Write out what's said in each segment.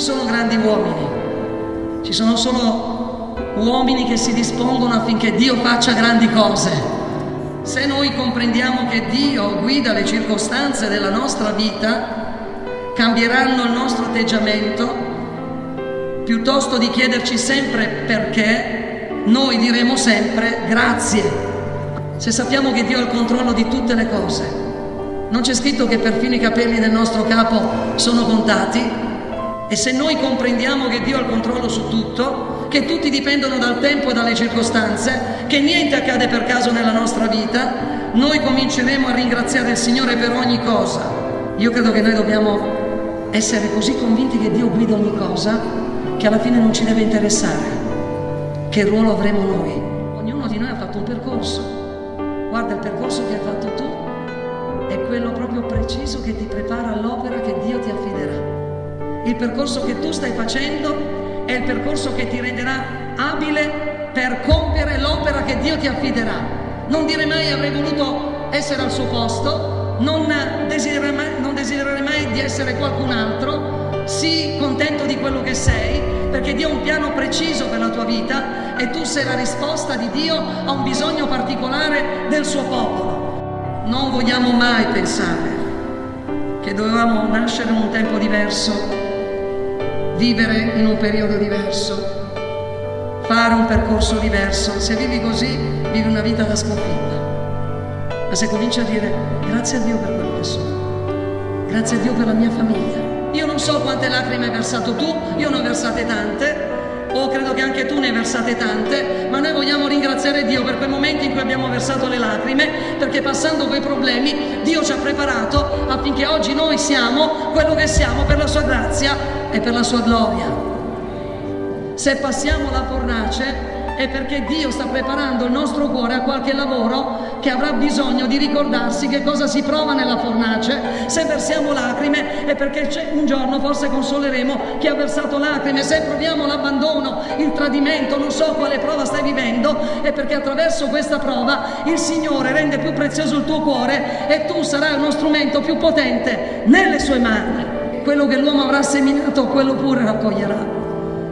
sono grandi uomini, ci sono solo uomini che si dispongono affinché Dio faccia grandi cose. Se noi comprendiamo che Dio guida le circostanze della nostra vita, cambieranno il nostro atteggiamento, piuttosto di chiederci sempre perché, noi diremo sempre grazie. Se sappiamo che Dio ha il controllo di tutte le cose, non c'è scritto che perfino i capelli del nostro capo sono contati? E se noi comprendiamo che Dio ha il controllo su tutto, che tutti dipendono dal tempo e dalle circostanze, che niente accade per caso nella nostra vita, noi cominceremo a ringraziare il Signore per ogni cosa. Io credo che noi dobbiamo essere così convinti che Dio guida ogni cosa che alla fine non ci deve interessare che ruolo avremo noi. Ognuno di noi ha fatto un percorso. Guarda il percorso che hai fatto tu è quello proprio preciso che ti prepara all'opera che Dio ti affiderà. Il percorso che tu stai facendo è il percorso che ti renderà abile per compiere l'opera che Dio ti affiderà. Non dire mai avrei voluto essere al suo posto, non desiderare mai, non desiderare mai di essere qualcun altro, sii contento di quello che sei, perché Dio ha un piano preciso per la tua vita e tu sei la risposta di Dio a un bisogno particolare del suo popolo. Non vogliamo mai pensare che dovevamo nascere in un tempo diverso, vivere in un periodo diverso, fare un percorso diverso. Se vivi così, vivi una vita da sconfitta. Ma se cominci a dire grazie a Dio per quello che sono, grazie a Dio per la mia famiglia. Io non so quante lacrime hai versato tu, io ne ho versate tante, o credo che anche tu ne hai versate tante, ma noi vogliamo ringraziare Dio per quei momenti in cui abbiamo versato le lacrime, perché passando quei problemi Dio ci ha preparato affinché oggi noi siamo quello che siamo per la sua grazia e per la sua gloria. Se passiamo la fornace è perché Dio sta preparando il nostro cuore a qualche lavoro che avrà bisogno di ricordarsi che cosa si prova nella fornace. Se versiamo lacrime è perché un giorno forse consoleremo chi ha versato lacrime. Se proviamo l'abbandono, il tradimento, non so quale prova stai vivendo, è perché attraverso questa prova il Signore rende più prezioso il tuo cuore e tu sarai uno strumento più potente nelle sue mani. Quello che l'uomo avrà seminato, quello pure raccoglierà.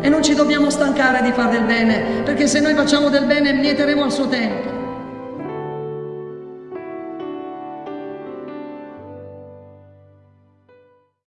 E non ci dobbiamo stancare di fare del bene, perché se noi facciamo del bene mieteremo al suo tempo.